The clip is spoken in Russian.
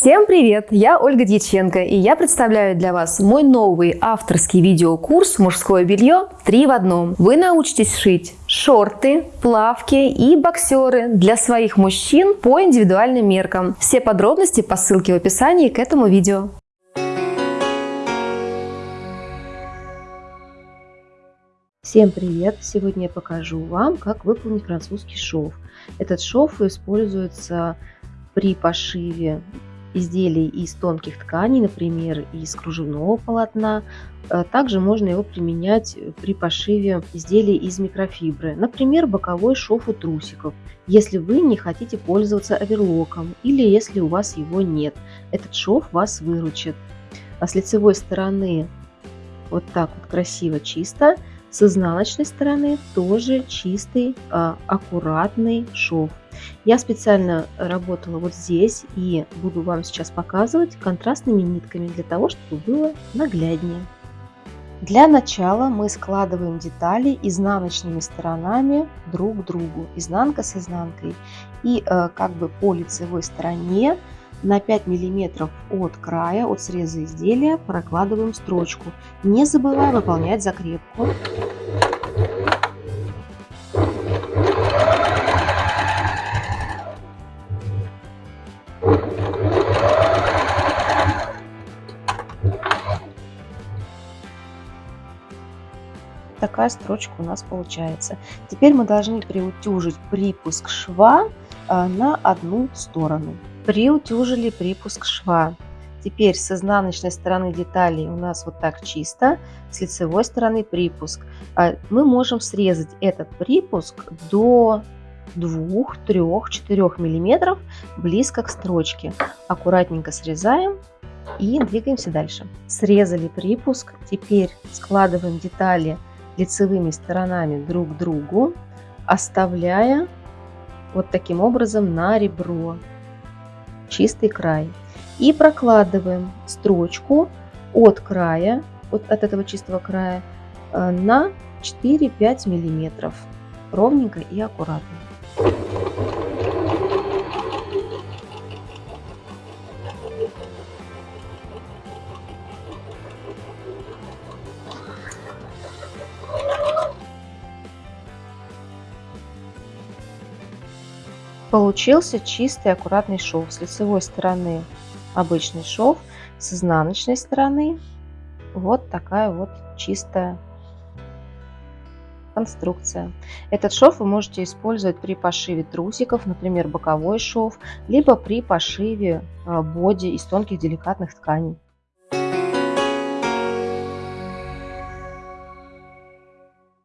Всем привет! Я Ольга Дьяченко и я представляю для вас мой новый авторский видеокурс «Мужское белье 3 в одном». Вы научитесь шить шорты, плавки и боксеры для своих мужчин по индивидуальным меркам. Все подробности по ссылке в описании к этому видео. Всем привет! Сегодня я покажу вам, как выполнить французский шов. Этот шов используется при пошиве изделий из тонких тканей, например, из кружевного полотна. Э, также можно его применять при пошиве изделий из микрофибры, например, боковой шов у трусиков, если вы не хотите пользоваться оверлоком или если у вас его нет. Этот шов вас выручит. А с лицевой стороны вот так вот красиво, чисто. С изнаночной стороны тоже чистый, а, аккуратный шов. Я специально работала вот здесь и буду вам сейчас показывать контрастными нитками для того, чтобы было нагляднее. Для начала мы складываем детали изнаночными сторонами друг к другу, изнанка с изнанкой. И э, как бы по лицевой стороне на 5 миллиметров от края, от среза изделия прокладываем строчку. Не забывая выполнять закрепку. такая строчка у нас получается. Теперь мы должны приутюжить припуск шва а, на одну сторону. Приутюжили припуск шва. Теперь с изнаночной стороны детали у нас вот так чисто, с лицевой стороны припуск. А, мы можем срезать этот припуск до 2, 3, 4 миллиметров близко к строчке. Аккуратненько срезаем и двигаемся дальше. Срезали припуск, теперь складываем детали лицевыми сторонами друг к другу, оставляя вот таким образом на ребро чистый край. И прокладываем строчку от края, от, от этого чистого края, э, на 4-5 миллиметров ровненько и аккуратно. Получился чистый аккуратный шов. С лицевой стороны обычный шов, с изнаночной стороны вот такая вот чистая конструкция. Этот шов вы можете использовать при пошиве трусиков, например, боковой шов, либо при пошиве а, боди из тонких деликатных тканей.